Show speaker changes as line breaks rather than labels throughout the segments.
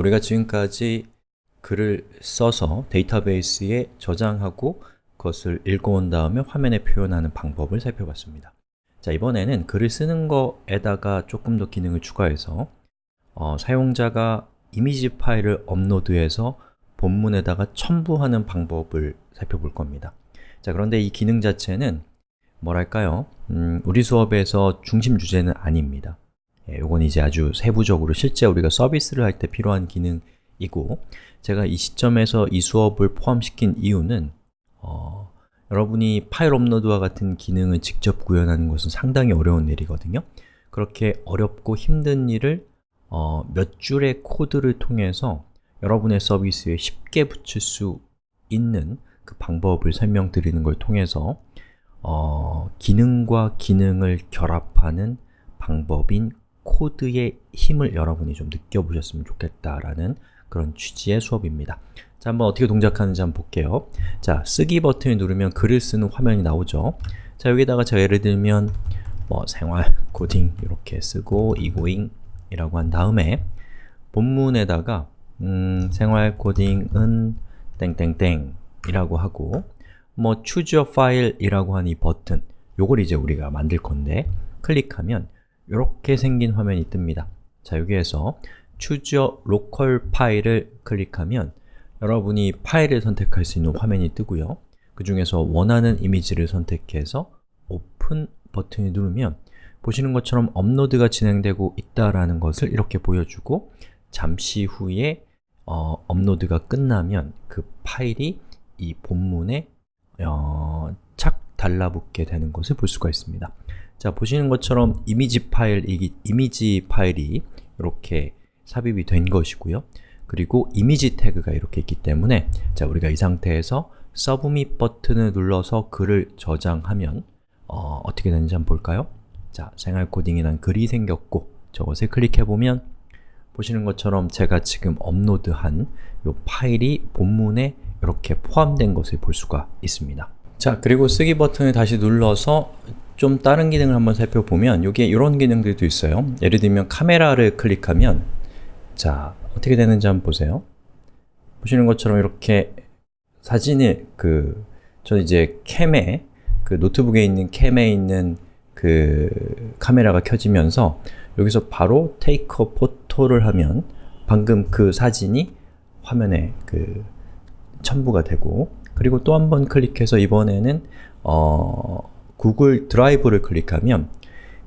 우리가 지금까지 글을 써서 데이터베이스에 저장하고 그것을 읽어온 다음에 화면에 표현하는 방법을 살펴봤습니다. 자, 이번에는 글을 쓰는 거에다가 조금 더 기능을 추가해서 어, 사용자가 이미지 파일을 업로드해서 본문에다가 첨부하는 방법을 살펴볼 겁니다. 자, 그런데 이 기능 자체는 뭐랄까요? 음, 우리 수업에서 중심 주제는 아닙니다. 예, 이건 이제 아주 세부적으로 실제 우리가 서비스를 할 때 필요한 기능이고 제가 이 시점에서 이 수업을 포함시킨 이유는 어, 여러분이 파일 업로드와 같은 기능을 직접 구현하는 것은 상당히 어려운 일이거든요. 그렇게 어렵고 힘든 일을 어, 몇 줄의 코드를 통해서 여러분의 서비스에 쉽게 붙일 수 있는 그 방법을 설명드리는 걸 통해서 어, 기능과 기능을 결합하는 방법인 코드의 힘을 여러분이 좀 느껴보셨으면 좋겠다라는 그런 취지의 수업입니다. 자, 한번 어떻게 동작하는지 한번 볼게요. 자, 쓰기 버튼을 누르면 글을 쓰는 화면이 나오죠. 자, 여기다가 제가 예를 들면 뭐 생활 코딩 이렇게 쓰고 egoing 이라고 한 다음에 본문에다가 음, 생활 코딩은 땡땡땡 이라고 하고 뭐 choose your file 이라고 한 이 버튼 요걸 이제 우리가 만들 건데 클릭하면 이렇게 생긴 화면이 뜹니다. 자, 여기에서 choose your local 파일을 클릭하면 여러분이 파일을 선택할 수 있는 화면이 뜨고요. 그 중에서 원하는 이미지를 선택해서 오픈 버튼을 누르면 보시는 것처럼 업로드가 진행되고 있다라는 것을 이렇게 보여주고 잠시 후에 어, 업로드가 끝나면 그 파일이 이 본문에 어, 착 달라붙게 되는 것을 볼 수가 있습니다. 자, 보시는 것처럼 이미지 파일, 이 이미지 파일이 이렇게 삽입이 된 것이고요. 그리고 이미지 태그가 이렇게 있기 때문에 자, 우리가 이 상태에서 서브밋 버튼을 눌러서 글을 저장하면 어, 어떻게 되는지 한번 볼까요? 자, 생활 코딩이란 글이 생겼고 저것을 클릭해보면 보시는 것처럼 제가 지금 업로드한 이 파일이 본문에 이렇게 포함된 것을 볼 수가 있습니다. 자, 그리고 쓰기 버튼을 다시 눌러서 좀 다른 기능을 한번 살펴보면 여기에 이런 기능들도 있어요. 예를 들면 카메라를 클릭하면 자, 어떻게 되는지 한번 보세요. 보시는 것처럼 이렇게 사진을 그 저는 이제 캠에 그 노트북에 있는 캠에 있는 그 카메라가 켜지면서 여기서 바로 테이크 포토를 하면 방금 그 사진이 화면에 그 첨부가 되고 그리고 또 한 번 클릭해서 이번에는 어, 구글 드라이브를 클릭하면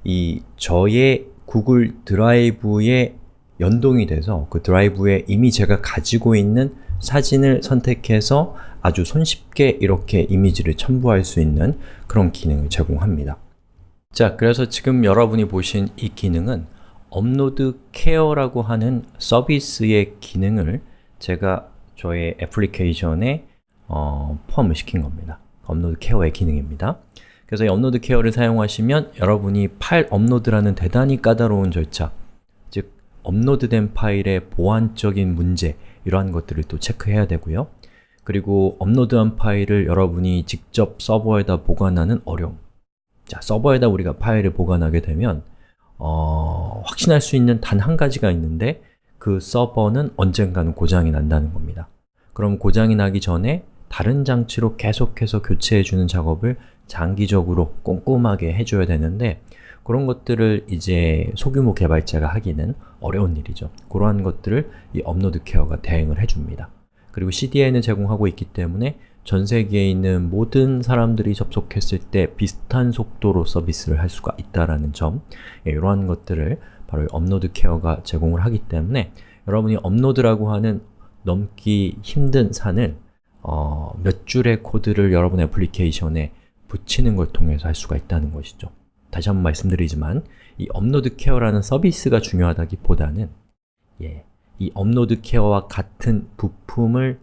이 저의 구글 드라이브에 연동이 돼서 그 드라이브에 이미 제가 가지고 있는 사진을 선택해서 아주 손쉽게 이렇게 이미지를 첨부할 수 있는 그런 기능을 제공합니다. 자, 그래서 지금 여러분이 보신 이 기능은 Uploadcare라고 하는 서비스의 기능을 제가 저의 애플리케이션에 어, 포함을 시킨 겁니다. Uploadcare의 기능입니다. 그래서 이 Uploadcare를 사용하시면 여러분이 파일 업로드라는 대단히 까다로운 절차 즉, 업로드된 파일의 보안적인 문제 이러한 것들을 또 체크해야 되고요. 그리고 업로드한 파일을 여러분이 직접 서버에다 보관하는 어려움 자, 서버에다 우리가 파일을 보관하게 되면 어, 확신할 수 있는 단 한 가지가 있는데 그 서버는 언젠가는 고장이 난다는 겁니다. 그럼 고장이 나기 전에 다른 장치로 계속해서 교체해주는 작업을 장기적으로 꼼꼼하게 해줘야 되는데 그런 것들을 이제 소규모 개발자가 하기는 어려운 일이죠. 그러한 것들을 이 Uploadcare가 대행을 해줍니다. 그리고 CDN을 제공하고 있기 때문에 전 세계에 있는 모든 사람들이 접속했을 때 비슷한 속도로 서비스를 할 수가 있다는 점 예, 이러한 것들을 바로 Uploadcare가 제공을 하기 때문에 여러분이 업로드라고 하는 넘기 힘든 산을 어, 몇 줄의 코드를 여러분 애플리케이션에 붙이는 걸 통해서 할 수가 있다는 것이죠. 다시 한번 말씀드리지만 이 Uploadcare라는 서비스가 중요하다기보다는 예, 이 Uploadcare와 같은 부품을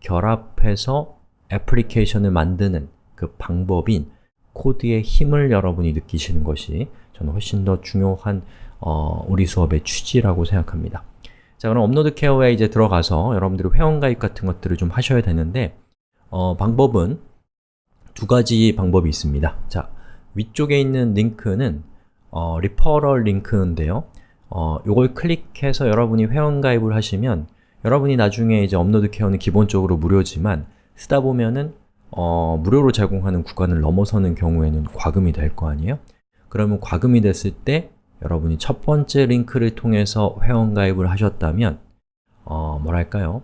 결합해서 애플리케이션을 만드는 그 방법인 코드의 힘을 여러분이 느끼시는 것이 저는 훨씬 더 중요한 어, 우리 수업의 취지라고 생각합니다. 자 그럼 Uploadcare에 이제 들어가서 여러분들이 회원가입 같은 것들을 좀 하셔야 되는데 어, 방법은 두 가지 방법이 있습니다. 자 위쪽에 있는 링크는 어, referral 링크인데요. 어, 요걸 클릭해서 여러분이 회원가입을 하시면 여러분이 나중에 이제 Uploadcare는 기본적으로 무료지만 쓰다 보면은 어, 무료로 제공하는 구간을 넘어서는 경우에는 과금이 될 거 아니에요? 그러면 과금이 됐을 때 여러분이 첫 번째 링크를 통해서 회원가입을 하셨다면 어, 뭐랄까요?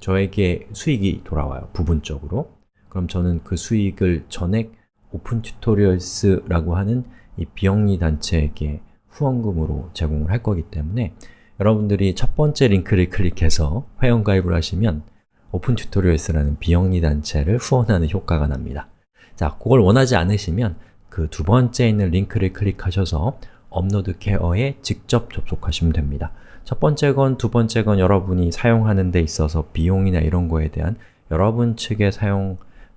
저에게 수익이 돌아와요, 부분적으로 그럼 저는 그 수익을 전액 Open Tutorials라고 하는 이 비영리 단체에게 후원금으로 제공을 할 거기 때문에 여러분들이 첫 번째 링크를 클릭해서 회원가입을 하시면 Open Tutorials라는 비영리 단체를 후원하는 효과가 납니다. 자, 그걸 원하지 않으시면 그 두 번째 있는 링크를 클릭하셔서 Uploadcare에 직접 접속하시면 됩니다. 첫 번째 건, 두 번째 건 여러분이 사용하는 데 있어서 비용이나 이런 거에 대한 여러분 측의 사용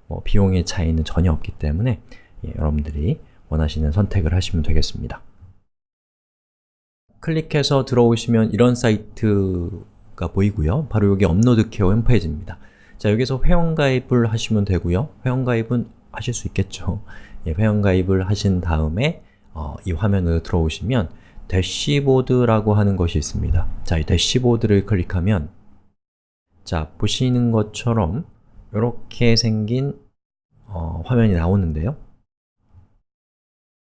뭐 비용의 차이는 전혀 없기 때문에 예, 여러분들이 원하시는 선택을 하시면 되겠습니다. 클릭해서 들어오시면 이런 사이트가 보이고요. 바로 여기 Uploadcare 홈페이지입니다. 자, 여기서 회원가입을 하시면 되고요. 회원가입은 하실 수 있겠죠. 예, 회원가입을 하신 다음에 어, 이 화면으로 들어오시면 대시보드라고 하는 것이 있습니다. 자, 이 대시보드를 클릭하면 자, 보시는 것처럼 이렇게 생긴 어, 화면이 나오는데요.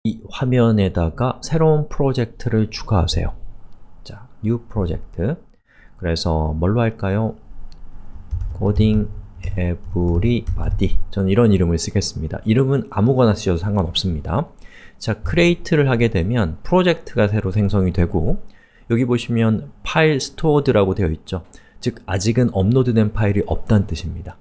이 화면에다가 새로운 프로젝트를 추가하세요. 자, New Project 그래서 뭘로 할까요? Coding Everybody 저는 이런 이름을 쓰겠습니다. 이름은 아무거나 쓰셔도 상관없습니다. 자, Create를 하게 되면 프로젝트가 새로 생성이 되고 여기 보시면 file stored라고 되어 있죠. 즉, 아직은 업로드된 파일이 없다는 뜻입니다.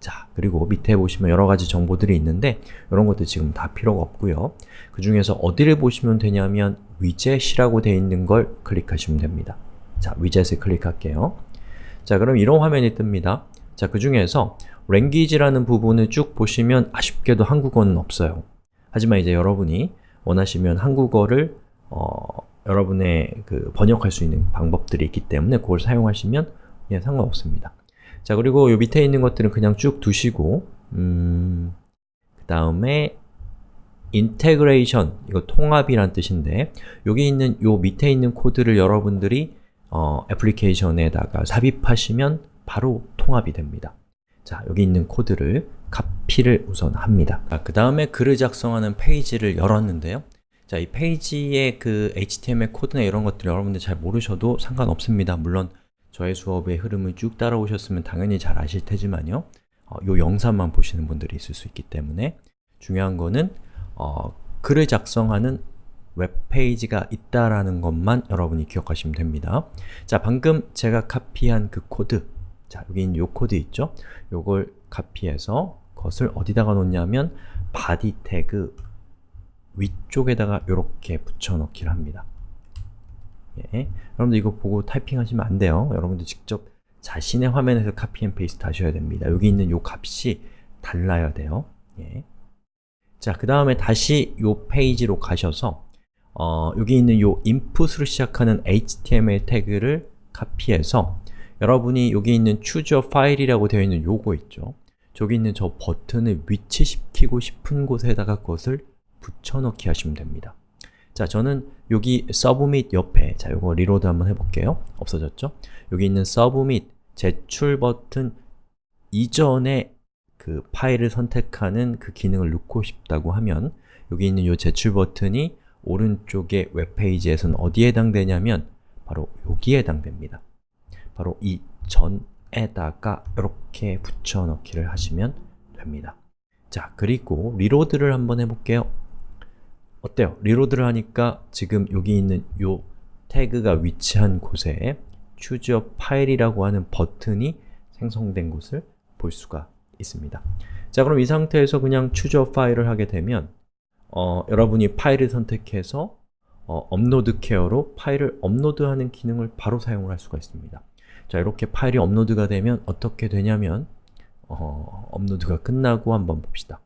자, 그리고 밑에 보시면 여러 가지 정보들이 있는데 이런 것들 지금 다 필요가 없고요. 그 중에서 어디를 보시면 되냐면 위젯이라고 되어 있는 걸 클릭하시면 됩니다. 자, 위젯을 클릭할게요. 자, 그럼 이런 화면이 뜹니다. 자, 그 중에서 language라는 부분을 쭉 보시면 아쉽게도 한국어는 없어요. 하지만 이제 여러분이 원하시면 한국어를 어, 여러분의 그 번역할 수 있는 방법들이 있기 때문에 그걸 사용하시면 예, 상관없습니다. 자, 그리고 요 밑에 있는 것들은 그냥 쭉 두시고 음, 그 다음에 integration, 이거 통합이란 뜻인데 여기 있는 요 밑에 있는 코드를 여러분들이 어, 애플리케이션에다가 삽입하시면 바로 통합이 됩니다. 자, 여기 있는 코드를 카피를 우선 합니다. 그 다음에 글을 작성하는 페이지를 열었는데요. 자, 이 페이지의 그 HTML 코드나 이런 것들 여러분들 잘 모르셔도 상관없습니다. 물론 저의 수업의 흐름을 쭉 따라오셨으면 당연히 잘 아실 테지만요 어, 요 영상만 보시는 분들이 있을 수 있기 때문에 중요한 거는 어, 글을 작성하는 웹페이지가 있다라는 것만 여러분이 기억하시면 됩니다. 자, 방금 제가 카피한 그 코드 자, 여기 있는 요 코드 있죠? 요걸 카피해서 그것을 어디다가 놓냐면 body 태그 위쪽에다가 이렇게 붙여넣기를 합니다. 예. 여러분들 이거 보고 타이핑하시면 안 돼요. 여러분들 직접 자신의 화면에서 copy and paste 하셔야 됩니다. 여기 있는 요 값이 달라야 돼요. 예. 자, 그 다음에 다시 요 페이지로 가셔서 어, 여기 있는 요 input으로 시작하는 html 태그를 카피해서 여러분이 여기 있는 choose a file이라고 되어 있는 요거 있죠? 저기 있는 저 버튼을 위치시키고 싶은 곳에다가 그것을 붙여넣기 하시면 됩니다. 자, 저는 여기 submit 옆에 자, 요거 reload 한번 해볼게요. 없어졌죠? 여기 있는 submit 제출 버튼 이전에 그 파일을 선택하는 그 기능을 넣고 싶다고 하면 여기 있는 이 제출 버튼이 오른쪽의 웹페이지에서는 어디에 해당되냐면 바로 여기에 해당됩니다. 바로 이 전에다가 이렇게 붙여넣기를 하시면 됩니다. 자, 그리고 reload를 한번 해볼게요. 어때요? reload를 하니까 지금 여기 있는 요 태그가 위치한 곳에 choose a file이라고 하는 버튼이 생성된 곳을 볼 수가 있습니다. 자, 그럼 이 상태에서 그냥 choose a file을 하게 되면 어, 여러분이 파일을 선택해서 어, Uploadcare로 파일을 업로드하는 기능을 바로 사용을 할 수가 있습니다. 자, 이렇게 파일이 업로드가 되면 어떻게 되냐면 어, 업로드가 끝나고 한번 봅시다.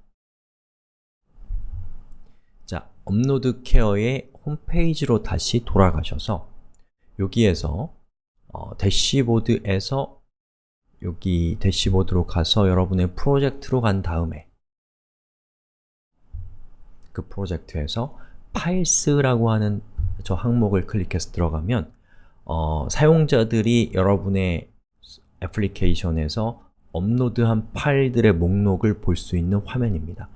자, Uploadcare의 홈페이지로 다시 돌아가셔서 여기에서 어, 대시보드에서 여기 대시보드로 가서 여러분의 프로젝트로 간 다음에 그 프로젝트에서 files라고 하는 저 항목을 클릭해서 들어가면 어, 사용자들이 여러분의 애플리케이션에서 업로드한 파일들의 목록을 볼 수 있는 화면입니다.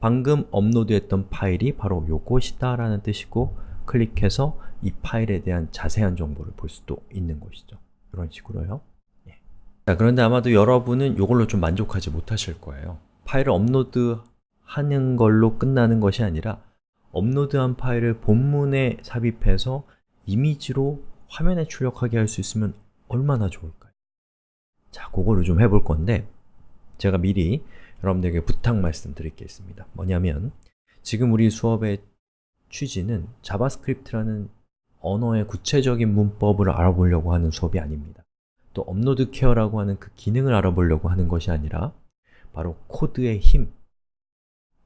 방금 업로드했던 파일이 바로 요것이다 라는 뜻이고 클릭해서 이 파일에 대한 자세한 정보를 볼 수도 있는 것이죠. 이런 식으로요. 예. 자, 그런데 아마도 여러분은 이걸로 좀 만족하지 못하실 거예요. 파일을 업로드하는 걸로 끝나는 것이 아니라 업로드한 파일을 본문에 삽입해서 이미지로 화면에 출력하게 할 수 있으면 얼마나 좋을까요? 자, 그거를 좀 해볼 건데 제가 미리 여러분들에게 부탁 있습니다. 뭐냐면 지금 우리 수업의 취지는 자바스크립트라는 언어의 구체적인 문법을 알아보려고 하는 수업이 아닙니다. 또 Uploadcare라고 하는 그 기능을 알아보려고 하는 것이 아니라 바로 코드의 힘,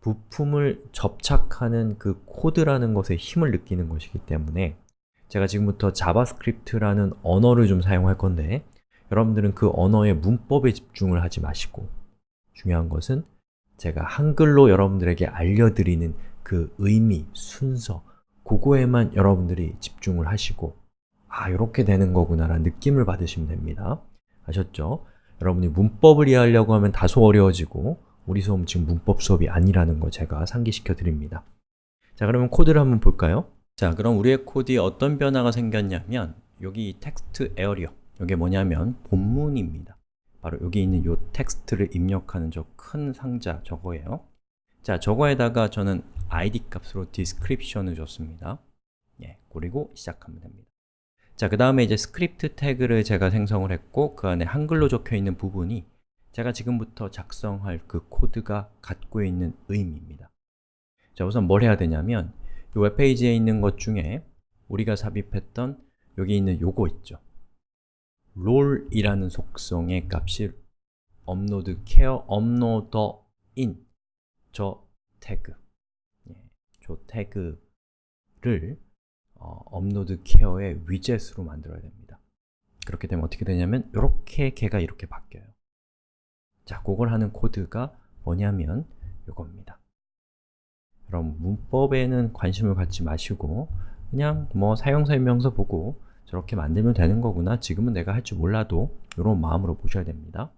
부품을 접착하는 그 코드라는 것의 힘을 느끼는 것이기 때문에 제가 지금부터 자바스크립트라는 언어를 좀 사용할 건데 여러분들은 그 언어의 문법에 집중을 하지 마시고 중요한 것은 제가 한글로 여러분들에게 알려드리는 그 의미, 순서, 그거에만 여러분들이 집중을 하시고 아, 이렇게 되는 거구나 라는 느낌을 받으시면 됩니다. 아셨죠? 여러분이 문법을 이해하려고 하면 다소 어려워지고 우리 수업 지금 문법 수업이 아니라는 거 제가 상기시켜 드립니다. 자, 그러면 코드를 한번 볼까요? 자, 그럼 우리의 코드에 어떤 변화가 생겼냐면 여기 textarea 이게 뭐냐면 본문입니다. 바로 여기 있는 이 텍스트를 입력하는 저 큰 상자 저거예요. 자, 저거에다가 저는 id 값으로 description을 줬습니다. 예, 그리고 시작하면 됩니다. 자, 그 다음에 이제 스크립트 태그를 제가 생성을 했고 그 안에 한글로 적혀 있는 부분이 제가 지금부터 작성할 그 코드가 갖고 있는 의미입니다. 자, 우선 뭘 해야 되냐면 이 웹페이지에 있는 것 중에 우리가 삽입했던 여기 있는 요거 있죠. role이라는 속성의 값이 Uploadcare uploader인 저 태그 예, 저 태그를 어, Uploadcare의 위젯으로 만들어야 됩니다. 그렇게 되면 어떻게 되냐면 이렇게 걔가 이렇게 바뀌어요. 자, 그걸 하는 코드가 뭐냐면 이겁니다. 그럼 문법에는 관심을 갖지 마시고 그냥 뭐 사용설명서 보고 저렇게 만들면 되는 거구나. 지금은 내가 할 줄 몰라도 이런 마음으로 보셔야 됩니다.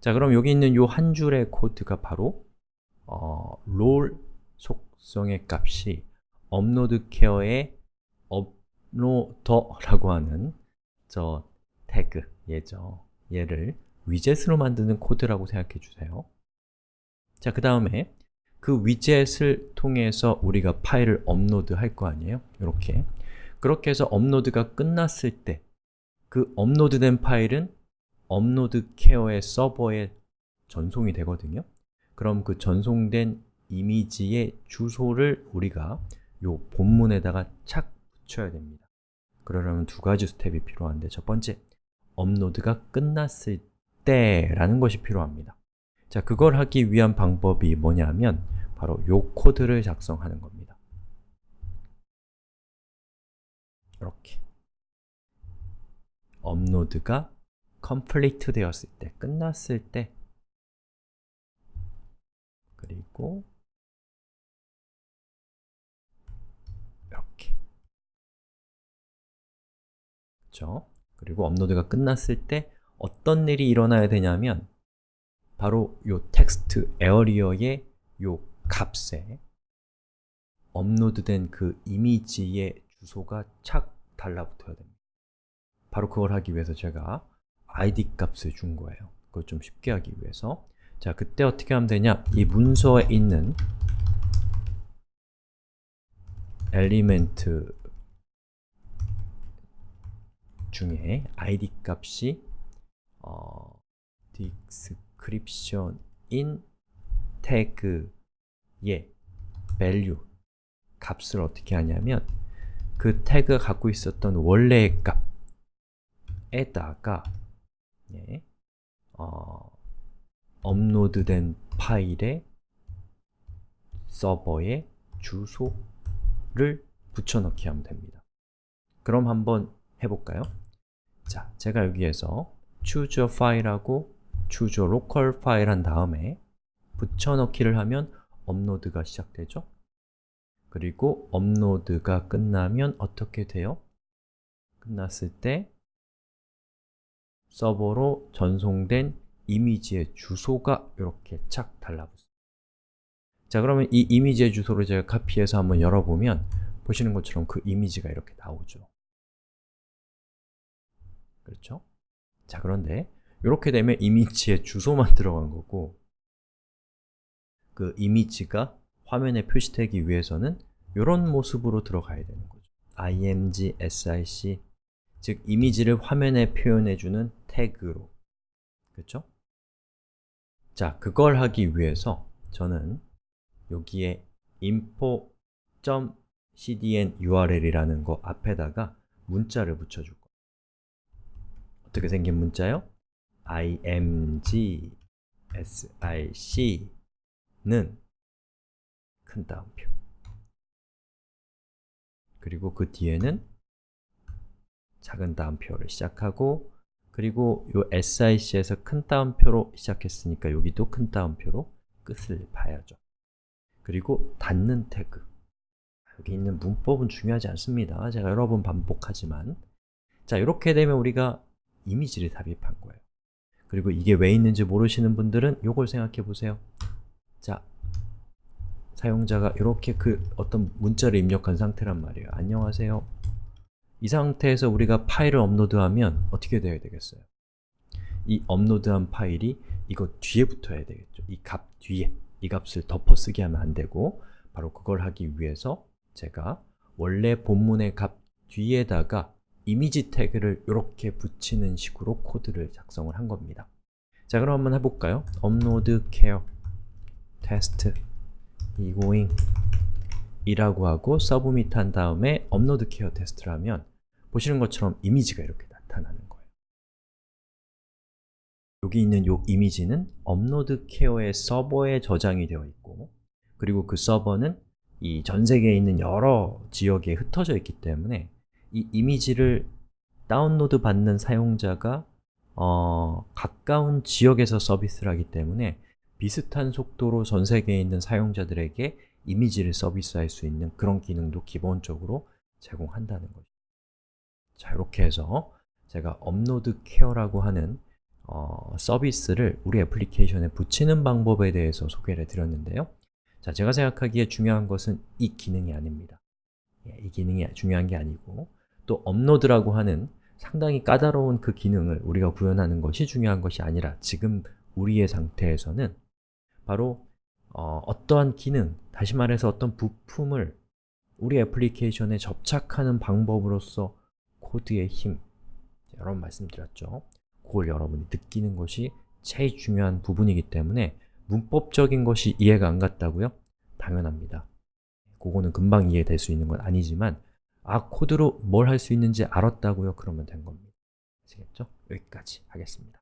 자 그럼 여기 있는 이 한 줄의 코드가 바로 어, role 속성의 값이 Uploadcare의 uploader라고 하는 저 태그 얘죠 얘를 위젯으로 만드는 코드라고 생각해 주세요. 자, 그 다음에 그 위젯을 통해서 우리가 파일을 업로드 할 거 아니에요? 이렇게 그렇게 해서 업로드가 끝났을 때 그 업로드된 파일은 Uploadcare의 서버에 전송이 되거든요. 그럼 그 전송된 이미지의 주소를 우리가 요 본문에다가 착 붙여야 됩니다. 그러려면 두 가지 스텝이 필요한데 첫 번째, 업로드가 끝났을 때 라는 것이 필요합니다. 자, 그걸 하기 위한 방법이 뭐냐면 바로 요 코드를 작성하는 겁니다 이렇게. 업로드가 complete 되었을 때, 끝났을 때. 그리고 이렇게. 그렇죠? 그리고 업로드가 끝났을 때 어떤 일이 일어나야 되냐면 바로 요 텍스트 에어리어의 요 값에 업로드된 그 이미지의 주소가 착 달라붙어야 됩니다. 바로 그걸 하기 위해서 제가 id 값을 준 거예요. 그걸 좀 쉽게 하기 위해서 자, 그때 어떻게 하면 되냐? 이 문서에 있는 엘리멘트 중에 id 값이 어, description in 태그의 value 값을 어떻게 하냐면 그 태그가 갖고 있었던 원래의 값에다가 예, 어, 업로드된 파일의 서버의 주소를 붙여넣기 하면 됩니다. 그럼 한번 해볼까요? 자, 제가 여기에서 choose a file하고 choose a local file 한 다음에 붙여넣기를 하면 업로드가 시작되죠? 그리고 업로드가 끝나면 어떻게 돼요? 끝났을 때 서버로 전송된 이미지의 주소가 이렇게 착 달라붙습니다. 자, 그러면 이 이미지의 주소를 제가 카피해서 한번 열어보면 보시는 것처럼 그 이미지가 이렇게 나오죠. 그렇죠? 자, 그런데 이렇게 되면 이미지의 주소만 들어간 거고 그 이미지가 화면에 표시되기 위해서는 이런 모습으로 들어가야 되는 거죠. img, sic 즉, 이미지를 화면에 표현해주는 태그로 그렇죠? 자, 그걸 하기 위해서 저는 여기에 info.cdn url이라는 거 앞에다가 문자를 붙여줄 거예요. 어떻게 생긴 문자요? img sic는 큰 따옴표 그리고 그 뒤에는 작은 따옴표를 시작하고 그리고 이 SIC에서 큰 따옴표로 시작했으니까 여기도 큰 따옴표로 끝을 봐야죠. 그리고 닫는 태그 여기 있는 문법은 중요하지 않습니다. 제가 여러 번 반복하지만 자, 이렇게 되면 우리가 이미지를 삽입한 거예요. 그리고 이게 왜 있는지 모르시는 분들은 이걸 생각해 보세요. 자, 사용자가 이렇게 그 어떤 문자를 입력한 상태란 말이에요. 안녕하세요. 이 상태에서 우리가 파일을 업로드하면 어떻게 되어야 되겠어요? 이 업로드한 파일이 이거 뒤에 붙어야 되겠죠. 이 값 뒤에, 이 값을 덮어쓰기 하면 안 되고 바로 그걸 하기 위해서 제가 원래 본문의 값 뒤에다가 이미지 태그를 이렇게 붙이는 식으로 코드를 작성을 한 겁니다. 자, 그럼 한번 해볼까요? care test egoing 이라고 하고 submit 한 다음에 Uploadcare 테스트를 하면 보시는 것처럼 이미지가 이렇게 나타나는 거예요. 여기 있는 이 이미지는 Uploadcare의 서버에 저장이 되어 있고 그리고 그 서버는 이 전 세계에 있는 여러 지역에 흩어져 있기 때문에 이 이미지를 다운로드 받는 사용자가 어, 가까운 지역에서 서비스를 하기 때문에 비슷한 속도로 전 세계에 있는 사용자들에게 이미지를 서비스할 수 있는 그런 기능도 기본적으로 제공한다는 거죠. 자, 이렇게 해서 제가 Uploadcare라고 하는 어, 서비스를 우리 애플리케이션에 붙이는 방법에 대해서 소개를 드렸는데요. 자, 제가 생각하기에 중요한 것은 이 기능이 아닙니다. 예, 이 기능이 중요한 게 아니고 또 업로드라고 하는 상당히 까다로운 그 기능을 우리가 구현하는 것이 중요한 것이 아니라 지금 우리의 상태에서는 바로 어, 어떠한 기능, 다시 말해서 어떤 부품을 우리 애플리케이션에 접착하는 방법으로서 코드의 힘 여러 번 말씀드렸죠. 그걸 여러분이 느끼는 것이 제일 중요한 부분이기 때문에 문법적인 것이 이해가 안 갔다고요? 당연합니다. 그거는 금방 이해될 수 있는 건 아니지만 아, 코드로 뭘 할 수 있는지 알았다고요? 그러면 된 겁니다. 아시겠죠? 여기까지 하겠습니다.